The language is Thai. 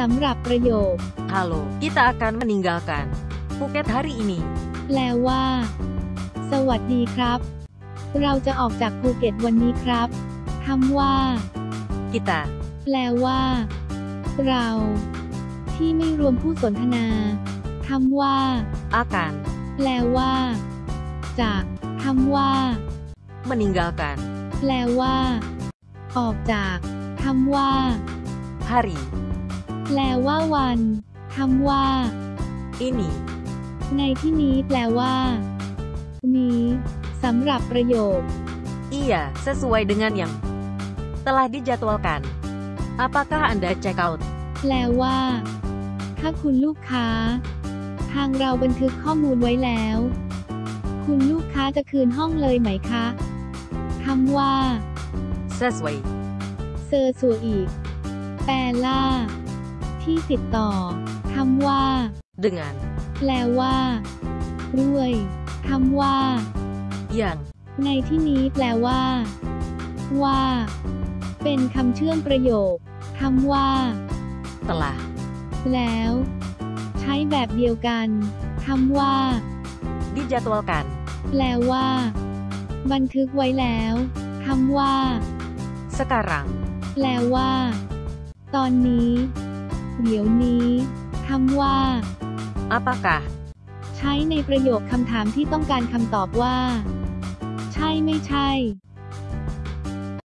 สำหรับประโยค Halo, kita akan meninggalkan Phuket hari ini. แปลว่า สวัสดีครับ เราจะออกจากภูเก็ตวันนี้ครับคำว่า Kita แปลว่า เรา ที่ไม่รวมผู้สนทนาคำว่า akan แปลว่า จากคำว่า meninggalkan แปลว่า ออกจากคำว่า hari แปลว่าวันคำว่า ini ในที่นี้แปลว่านี้สำหรับประโยค Iya, sesuai dengan yang telah dijadwalkan. Apakah Anda check out? แปลว่า ถ้าคุณลูกค้า ทางเราบันทึกข้อมูลไว้แล้ว คุณลูกค้าจะคืนห้องเลยไหมคะคำว่า Sesuai เซอร์สัวอีกแปลล่า ที่ติดต่อคำว่า dengan แปลว่า ด้วยคำว่า yang ในที่นี้แปลว่า ว่า เป็นคำเชื่อมประโยคคำว่า telah แล้ว ใช้แบบเดียวกันคำว่า dijadwalkan แปลว่า บันทึกไว้แล้วคำว่า sekarang แปลว่า ตอนนี้ เดี๋ยวนี้คำว่า apakah ใช้ในประโยคคำถามที่ต้องการคำตอบว่า ใช่ไม่ใช่